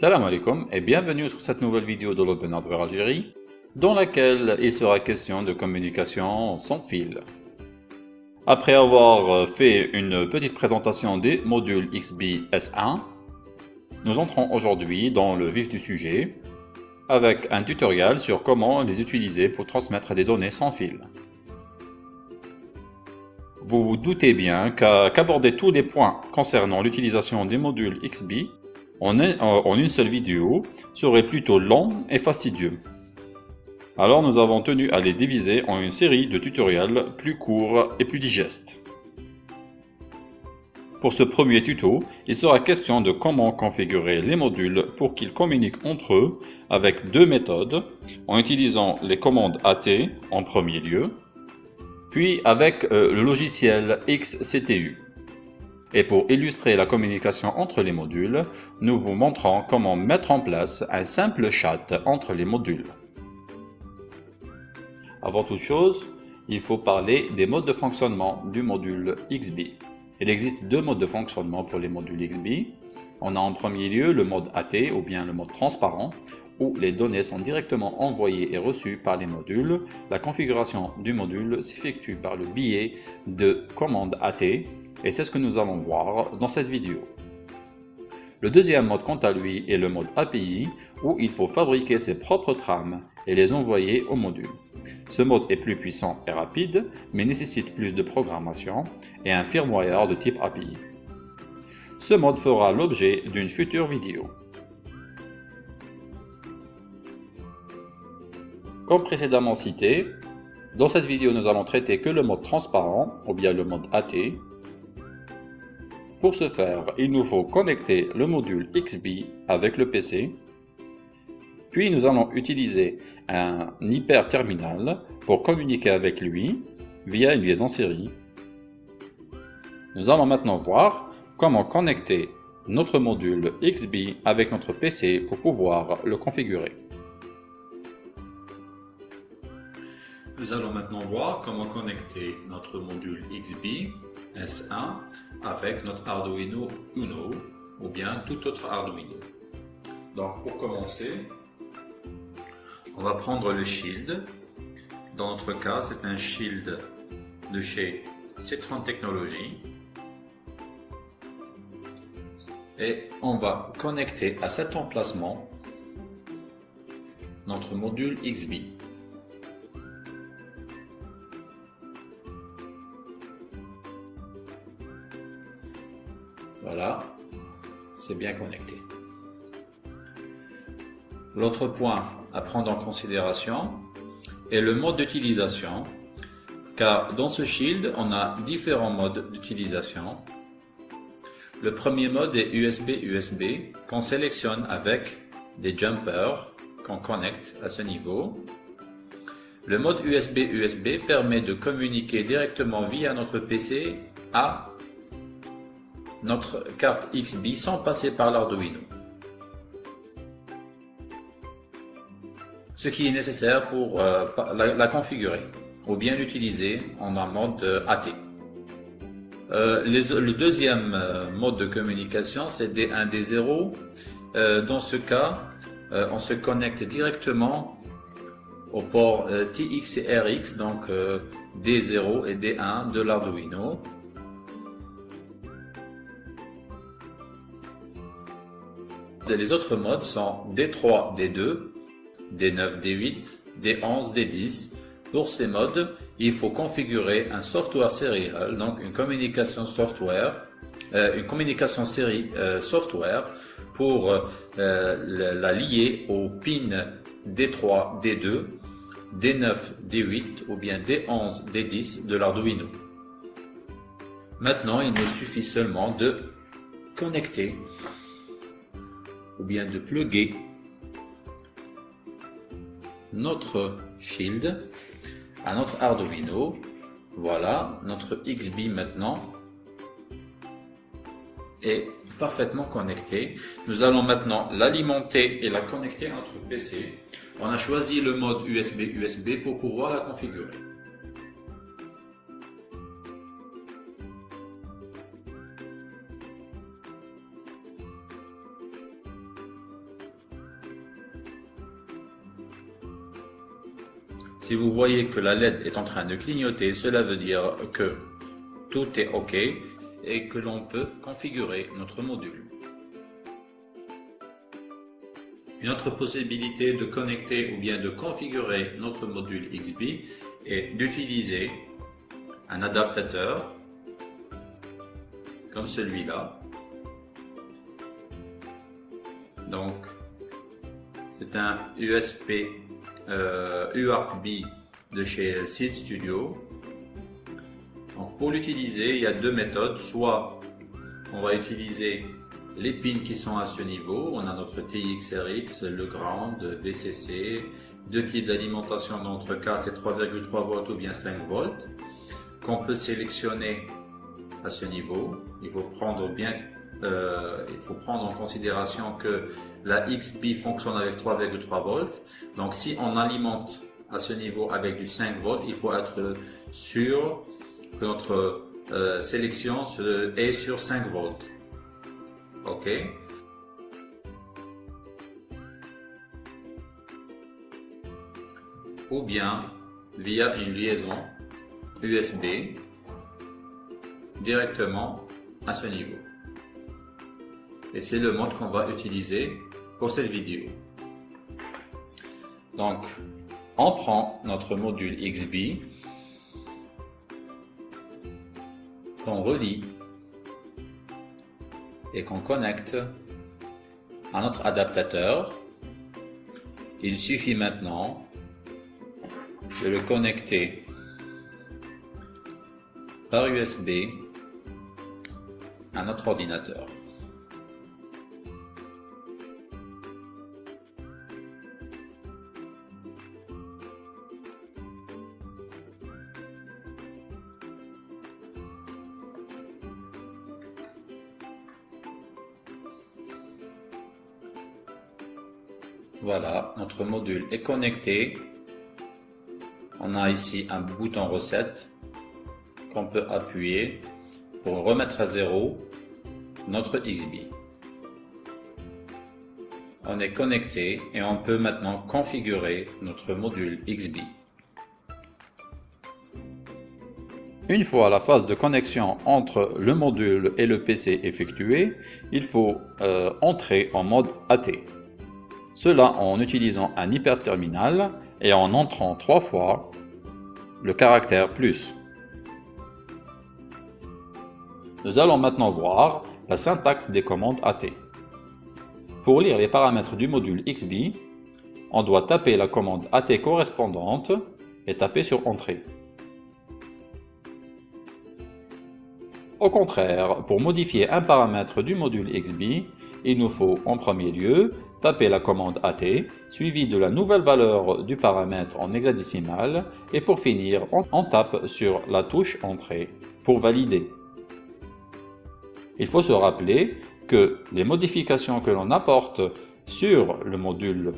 Salam alaikum et bienvenue sur cette nouvelle vidéo de l'Open Hardware Algérie dans laquelle il sera question de communication sans fil. Après avoir fait une petite présentation des modules XB S1, nous entrons aujourd'hui dans le vif du sujet avec un tutoriel sur comment les utiliser pour transmettre des données sans fil. Vous vous doutez bien qu'aborder tous les points concernant l'utilisation des modules XB en, une seule vidéo serait plutôt long et fastidieux. Alors nous avons tenu à les diviser en une série de tutoriels plus courts et plus digestes. Pour ce premier tuto, il sera question de comment configurer les modules pour qu'ils communiquent entre eux avec deux méthodes, en utilisant les commandes AT en premier lieu, puis avec euh, le logiciel XCTU. Et pour illustrer la communication entre les modules, nous vous montrons comment mettre en place un simple chat entre les modules. Avant toute chose, il faut parler des modes de fonctionnement du module XB. Il existe deux modes de fonctionnement pour les modules XB. On a en premier lieu le mode AT ou bien le mode transparent où les données sont directement envoyées et reçues par les modules. La configuration du module s'effectue par le biais de commandes AT et c'est ce que nous allons voir dans cette vidéo. Le deuxième mode quant à lui est le mode API où il faut fabriquer ses propres trames et les envoyer au module. Ce mode est plus puissant et rapide mais nécessite plus de programmation et un firmware de type API. Ce mode fera l'objet d'une future vidéo. Comme précédemment cité, dans cette vidéo nous allons traiter que le mode transparent ou bien le mode AT pour ce faire, il nous faut connecter le module XB avec le PC, puis nous allons utiliser un hyperterminal pour communiquer avec lui via une liaison série. Nous allons maintenant voir comment connecter notre module XB avec notre PC pour pouvoir le configurer. Nous allons maintenant voir comment connecter notre module XB S1 avec notre Arduino Uno ou bien tout autre Arduino. Donc pour commencer, on va prendre le shield. Dans notre cas, c'est un shield de chez Citron Technologies. Et on va connecter à cet emplacement notre module XB. Bien connecté. L'autre point à prendre en considération est le mode d'utilisation, car dans ce shield, on a différents modes d'utilisation. Le premier mode est USB-USB, qu'on sélectionne avec des jumpers qu'on connecte à ce niveau. Le mode USB-USB permet de communiquer directement via notre PC à notre carte XB sans passer par l'Arduino. Ce qui est nécessaire pour euh, la, configurer ou bien l'utiliser en un mode euh, AT. Euh, le deuxième mode de communication c'est D1, D0. dans ce cas, on se connecte directement au port TX et RX, donc D0 et D1 de l'Arduino. Les autres modes sont D3, D2, D9, D8, D11, D10. Pour ces modes, il faut configurer un software serial, donc une communication software, euh, une communication série euh, software pour euh, la lier au pin D3, D2, D9, D8 ou bien D11, D10 de l'Arduino. Maintenant, il nous suffit seulement de connecter ou bien de plugger notre shield à notre Arduino. Voilà, notre XB maintenant est parfaitement connecté. Nous allons maintenant l'alimenter et la connecter à notre PC. On a choisi le mode USB-USB pour pouvoir la configurer. Si vous voyez que la LED est en train de clignoter, cela veut dire que tout est OK et que l'on peut configurer notre module. Une autre possibilité de connecter ou bien de configurer notre module XB est d'utiliser un adaptateur comme celui-là. Donc, c'est un USB euh, UARTB de chez Seed Studio. Donc, pour l'utiliser, il y a deux méthodes. Soit on va utiliser les pins qui sont à ce niveau. On a notre TXRX, le ground, VCC, deux types d'alimentation. Dans notre cas, c'est 3,3 volts ou bien 5 volts qu'on peut sélectionner à ce niveau. Il faut prendre bien euh, il faut prendre en considération que la XB fonctionne avec 3,3 volts. Donc si on alimente à ce niveau avec du 5 volts, il faut être sûr que notre euh, sélection est sur 5 volts. OK? Ou bien via une liaison USB directement à ce niveau. Et c'est le mode qu'on va utiliser pour cette vidéo. Donc, on prend notre module XB qu'on relie et qu'on connecte à notre adaptateur. Il suffit maintenant de le connecter par USB à notre ordinateur. Notre module est connecté. On a ici un bouton recette qu'on peut appuyer pour remettre à zéro notre XB. On est connecté et on peut maintenant configurer notre module XB. Une fois la phase de connexion entre le module et le PC effectuée, il faut euh, entrer en mode AT. Cela en utilisant un hyperterminal et en entrant trois fois le caractère plus. Nous allons maintenant voir la syntaxe des commandes AT. Pour lire les paramètres du module XB, on doit taper la commande AT correspondante et taper sur Entrée. Au contraire, pour modifier un paramètre du module XB, il nous faut en premier lieu taper la commande AT, suivie de la nouvelle valeur du paramètre en hexadécimal, et pour finir, on tape sur la touche Entrée pour valider. Il faut se rappeler que les modifications que l'on apporte sur le module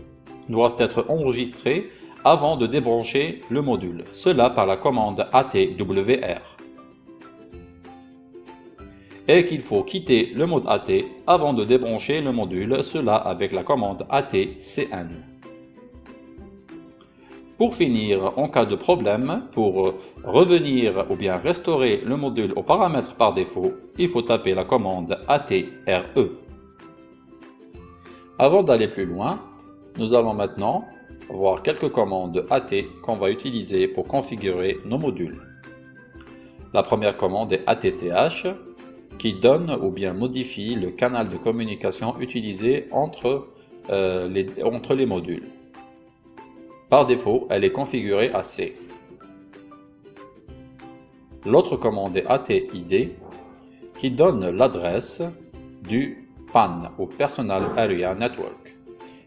doivent être enregistrées avant de débrancher le module, cela par la commande ATWR. Et qu'il faut quitter le mode AT avant de débrancher le module, cela avec la commande ATCN. Pour finir, en cas de problème, pour revenir ou bien restaurer le module aux paramètres par défaut, il faut taper la commande ATRE. Avant d'aller plus loin, nous allons maintenant voir quelques commandes AT qu'on va utiliser pour configurer nos modules. La première commande est ATCH qui donne ou bien modifie le canal de communication utilisé entre, euh, les, les modules. Par défaut, elle est configurée à C. L'autre commande est ATID qui donne l'adresse du PAN ou Personal Area Network.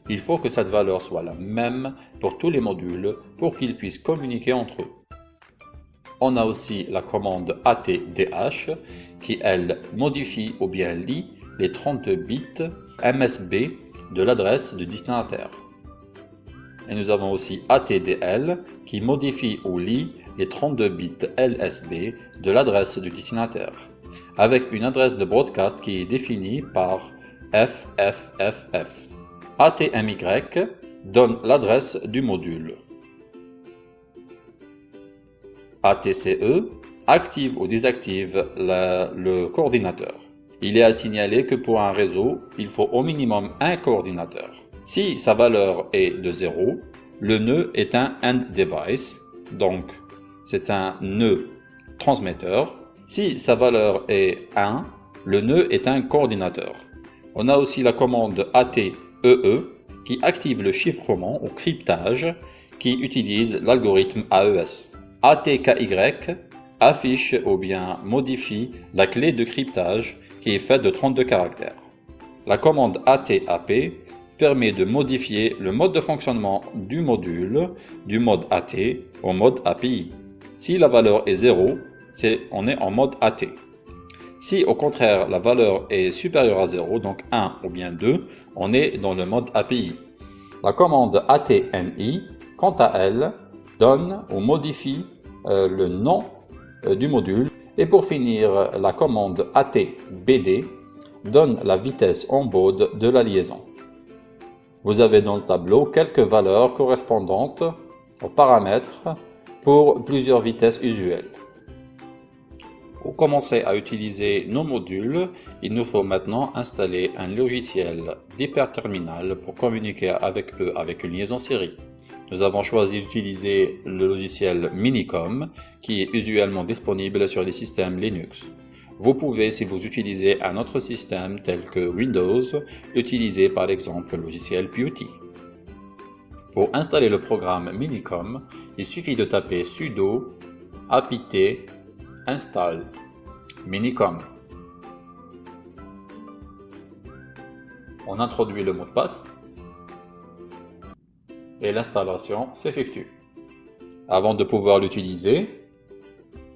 Il faut que cette valeur soit la même pour tous les modules pour qu'ils puissent communiquer entre eux. On a aussi la commande ATDH qui, elle, modifie ou bien lit les 32 bits MSB de l'adresse du destinataire. Et nous avons aussi ATDL qui modifie ou lit les 32 bits LSB de l'adresse du destinataire, avec une adresse de broadcast qui est définie par FFFF. ATMY donne l'adresse du module. ATCE active ou désactive le coordinateur. Il est à signaler que pour un réseau, il faut au minimum un coordinateur. Si sa valeur est de 0, le nœud est un end device, donc c'est un nœud transmetteur. Si sa valeur est 1, le nœud est un coordinateur. On a aussi la commande ATEE qui active le chiffrement ou cryptage qui utilise l'algorithme AES. ATKY affiche ou bien modifie la clé de cryptage qui est faite de 32 caractères. La commande ATAP permet de modifier le mode de fonctionnement du module du mode AT au mode API. Si la valeur est 0, c'est on est en mode AT. Si au contraire la valeur est supérieure à 0, donc 1 ou bien 2, on est dans le mode API. La commande ATNI, quant à elle, donne ou modifie le nom euh, du module. Et pour finir, la commande ATBD donne la vitesse en baud de la liaison. Vous avez dans le tableau quelques valeurs correspondantes aux paramètres pour plusieurs vitesses usuelles. Pour commencer à utiliser nos modules, il nous faut maintenant installer un logiciel d'hyperterminal pour communiquer avec eux avec une liaison série. Nous avons choisi d'utiliser le logiciel Minicom qui est usuellement disponible sur les systèmes Linux. Vous pouvez, si vous utilisez un autre système tel que Windows, utiliser par exemple le logiciel Putty. Pour installer le programme Minicom, il suffit de taper sudo apt install minicom. On introduit le mot de passe et l'installation s'effectue. Avant de pouvoir l'utiliser,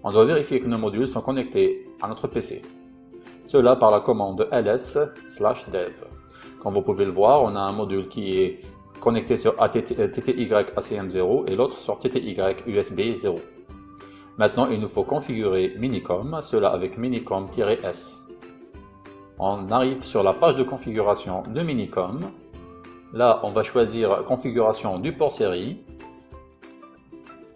on doit vérifier que nos modules sont connectés à notre PC. Cela par la commande ls/dev. Comme vous pouvez le voir, on a un module qui est connecté sur TTY ACM0 et l'autre sur TTY USB 0. Maintenant, il nous faut configurer Minicom, cela avec Minicom-S. On arrive sur la page de configuration de Minicom. Là, on va choisir configuration du port série.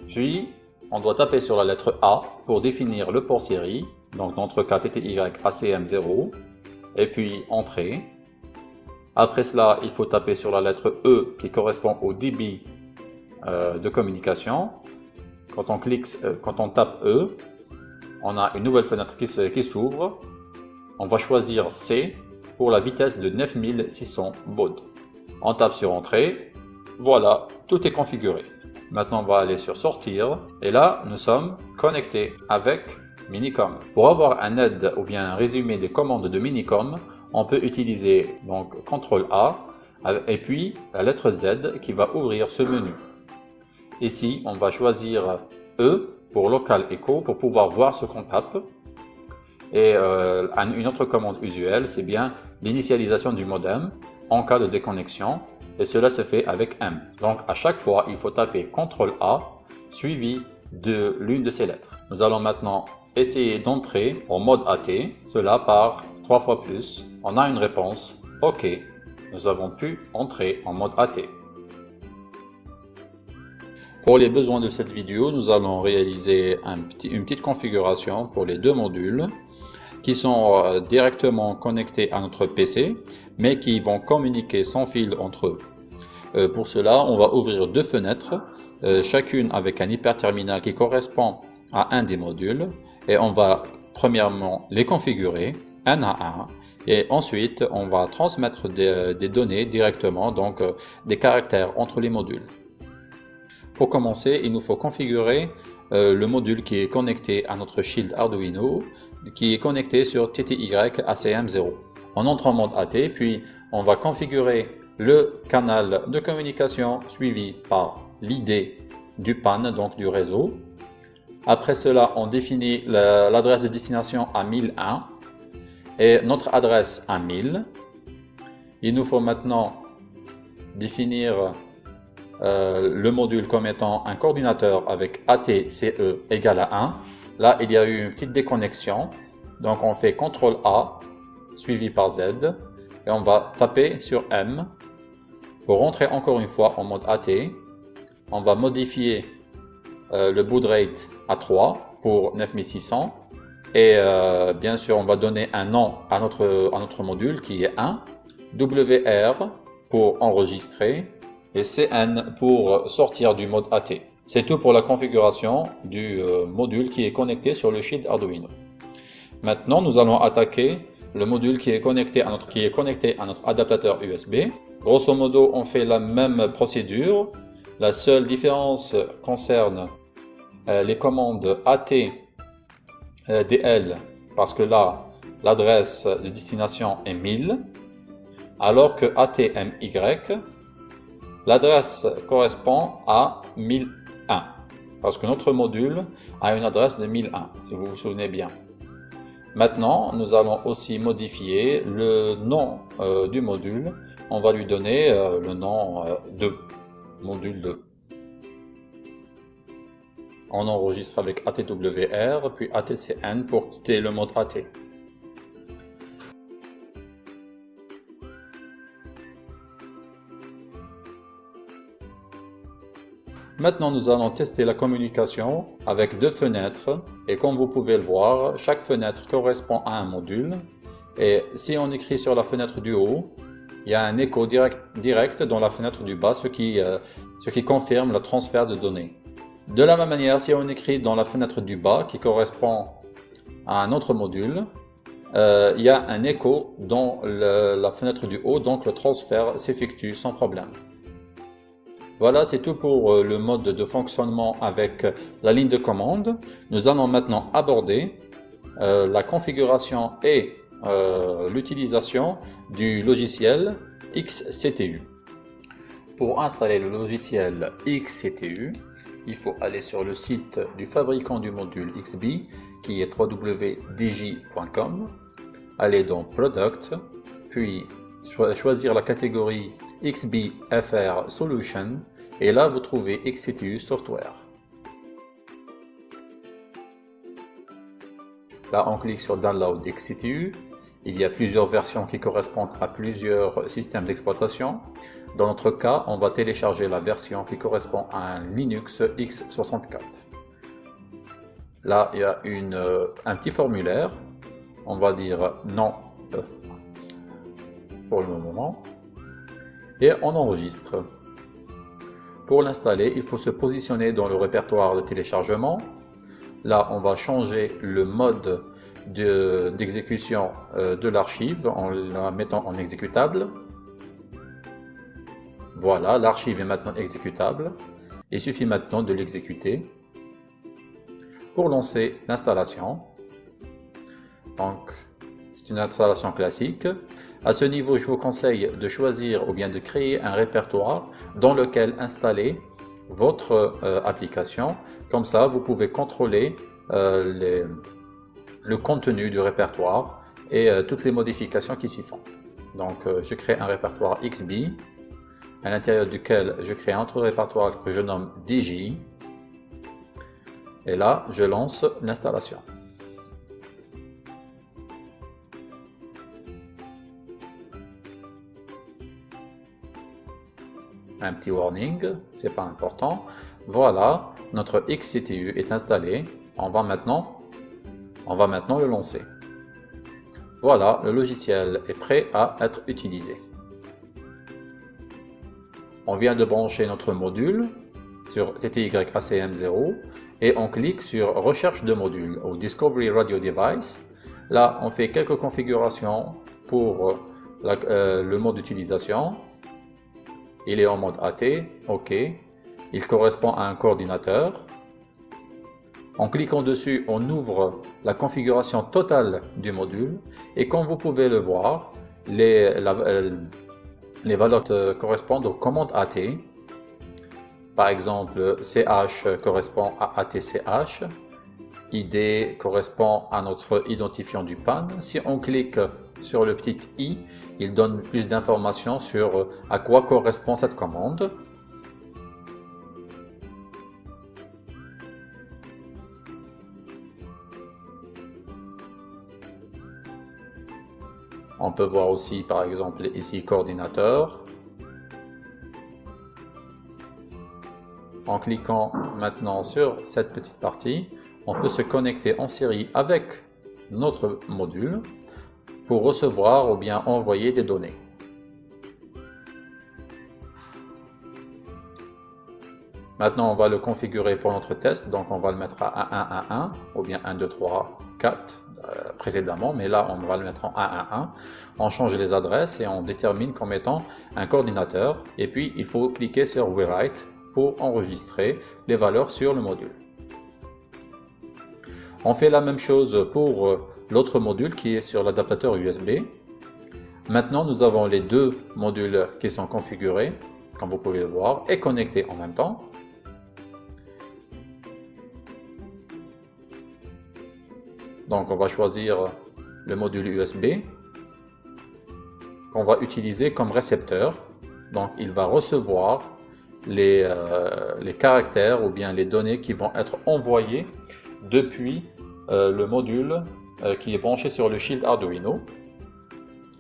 Puis, on doit taper sur la lettre A pour définir le port série, donc notre cas TTY ACM0, et puis Entrée. Après cela, il faut taper sur la lettre E qui correspond au débit euh, de communication. Quand on, euh, quand on tape E, on a une nouvelle fenêtre qui s'ouvre. On va choisir C pour la vitesse de 9600 baud. On tape sur Entrée. Voilà, tout est configuré. Maintenant, on va aller sur Sortir. Et là, nous sommes connectés avec Minicom. Pour avoir un aide ou bien un résumé des commandes de Minicom, on peut utiliser donc CTRL A et puis la lettre Z qui va ouvrir ce menu. Ici, on va choisir E pour Local Echo pour pouvoir voir ce qu'on tape. Et euh, une autre commande usuelle, c'est bien l'initialisation du modem en cas de déconnexion. Et cela se fait avec M. Donc à chaque fois, il faut taper CTRL A suivi de l'une de ces lettres. Nous allons maintenant essayer d'entrer en mode AT, cela par trois fois plus. On a une réponse OK. Nous avons pu entrer en mode AT. Pour les besoins de cette vidéo, nous allons réaliser une petite configuration pour les deux modules qui sont euh, directement connectés à notre PC, mais qui vont communiquer sans fil entre eux. Euh, pour cela, on va ouvrir deux fenêtres, euh, chacune avec un hyperterminal qui correspond à un des modules, et on va premièrement les configurer un à un, et ensuite on va transmettre des, des données directement, donc des caractères entre les modules. Pour commencer, il nous faut configurer euh, le module qui est connecté à notre Shield Arduino, qui est connecté sur TTY ACM0. On entre en mode AT, puis on va configurer le canal de communication suivi par l'ID du PAN, donc du réseau. Après cela, on définit l'adresse de destination à 1001 et notre adresse à 1000. Il nous faut maintenant définir euh, le module comme étant un coordinateur avec ATCE égale à 1. Là, il y a eu une petite déconnexion. Donc, on fait CTRL A suivi par Z et on va taper sur M pour rentrer encore une fois en mode AT. On va modifier euh, le baud rate à 3 pour 9600. Et euh, bien sûr, on va donner un nom à notre, à notre module qui est 1, WR pour enregistrer et CN pour sortir du mode AT. C'est tout pour la configuration du euh, module qui est connecté sur le sheet Arduino. Maintenant, nous allons attaquer le module qui est connecté à notre, adaptateur USB. Grosso modo, on fait la même procédure. La seule différence concerne euh, les commandes AT euh, DL parce que là, l'adresse de destination est 1000, alors que ATMY, l'adresse correspond à 1001, parce que notre module a une adresse de 1001, si vous vous souvenez bien. Maintenant, nous allons aussi modifier le nom euh, du module. On va lui donner euh, le nom de module 2 on enregistre avec ATWR, puis ATCN pour quitter le mode AT. Maintenant, nous allons tester la communication avec deux fenêtres. Et comme vous pouvez le voir, chaque fenêtre correspond à un module. Et si on écrit sur la fenêtre du haut, il y a un écho direct, dans la fenêtre du bas, ce qui, euh, ce qui confirme le transfert de données. De la même manière, si on écrit dans la fenêtre du bas, qui correspond à un autre module, euh, il y a un écho dans la fenêtre du haut, donc le transfert s'effectue sans problème. Voilà, c'est tout pour euh, le mode de fonctionnement avec la ligne de commande. Nous allons maintenant aborder euh, la configuration et l'utilisation du logiciel XCTU. Pour installer le logiciel XCTU, il faut aller sur le site du fabricant du module XB qui est www.dj.com, aller dans Product, puis choisir la catégorie XBFR Solution et là vous trouvez XCTU Software. Là on clique sur Download XCTU il y a plusieurs versions qui correspondent à plusieurs systèmes d'exploitation. Dans notre cas, on va télécharger la version qui correspond à un Linux x64. Là, il y a euh, un petit formulaire. On va dire non euh, pour le moment. Et on enregistre. Pour l'installer, il faut se positionner dans le répertoire de téléchargement. Là, on va changer le mode d'exécution euh, de, l'archive en la mettant en exécutable. Voilà, l'archive est maintenant exécutable. Il suffit maintenant de l'exécuter pour lancer l'installation. Donc, c'est une installation classique. À ce niveau, je vous conseille de choisir ou bien de créer un répertoire dans lequel installer votre euh, application. Comme ça, vous pouvez contrôler euh, le contenu du répertoire et euh, toutes les modifications qui s'y font. Donc je crée un répertoire XB à l'intérieur duquel je crée un autre répertoire que je nomme DJ et là je lance l'installation. Un petit warning, c'est pas important. Voilà, notre XCTU est installé. On va maintenant on va maintenant le lancer. Voilà, le logiciel est prêt à être utilisé. On vient de brancher notre module sur TTYACM0 et on clique sur Recherche de module ou Discovery Radio Device. Là, on fait quelques configurations pour euh, le mode d'utilisation. Il est en mode AT, OK. Il correspond à un coordinateur. En cliquant dessus, on ouvre la configuration totale du module et comme vous pouvez le voir, les, euh, valeurs correspondent aux commandes AT. Par exemple, CH correspond à ATCH, ID correspond à notre identifiant du PAN. Si on clique sur le petit i, il donne plus d'informations sur à quoi correspond cette commande. On peut voir aussi par exemple ici coordinateur. En cliquant maintenant sur cette petite partie, on peut se connecter en série avec notre module pour recevoir ou bien envoyer des données. Maintenant, on va le configurer pour notre test. Donc, on va le mettre à 1, 1, 1, ou bien 1, 2, 3, 4 précédemment. Mais là, on va le mettre en 1, 1, 1. On change les adresses et on détermine comme étant un coordinateur. Et puis, il faut cliquer sur Rewrite pour enregistrer les valeurs sur le module. On fait la même chose pour euh, l'autre module qui est sur l'adaptateur USB. Maintenant, nous avons les deux modules qui sont configurés, comme vous pouvez le voir, et connectés en même temps. Donc on va choisir le module USB qu'on va utiliser comme récepteur. Donc il va recevoir les, euh, les, caractères ou bien les données qui vont être envoyées depuis le module euh, qui est branché sur le shield Arduino.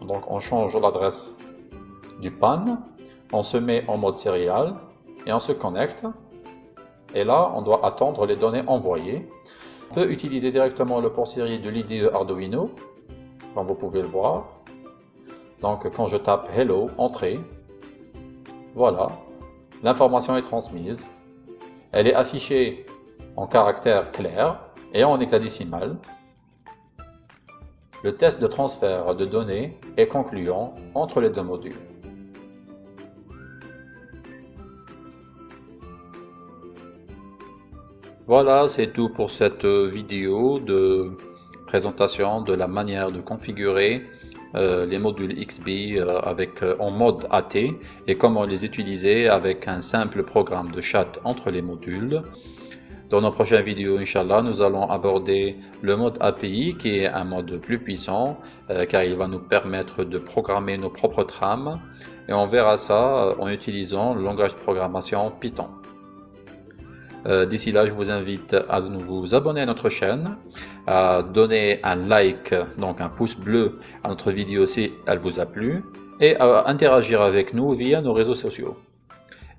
Donc on change l'adresse du PAN, on se met en mode serial et on se connecte. Et là, on doit attendre les données envoyées. On peut utiliser directement le port série de l'IDE Arduino, comme vous pouvez le voir. Donc quand je tape Hello, Entrée, voilà, l'information est transmise. Elle est affichée en caractère clair et en hexadécimal. Le test de transfert de données est concluant entre les deux modules. Voilà, c'est tout pour cette vidéo de présentation de la manière de configurer euh, les modules XB euh, avec, euh, en mode AT et comment les utiliser avec un simple programme de chat entre les modules. Dans nos prochaines vidéos, Inch'Allah, nous allons aborder le mode API qui est un mode plus puissant car il va nous permettre de programmer nos propres trames et on verra ça en utilisant le langage de programmation Python. Euh, d'ici là, je vous invite à vous abonner à notre chaîne, à donner un like, donc un pouce bleu à notre vidéo si elle vous a plu, et à interagir avec nous via nos réseaux sociaux.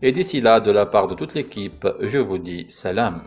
Et d'ici là, de la part de toute l'équipe, je vous dis salam.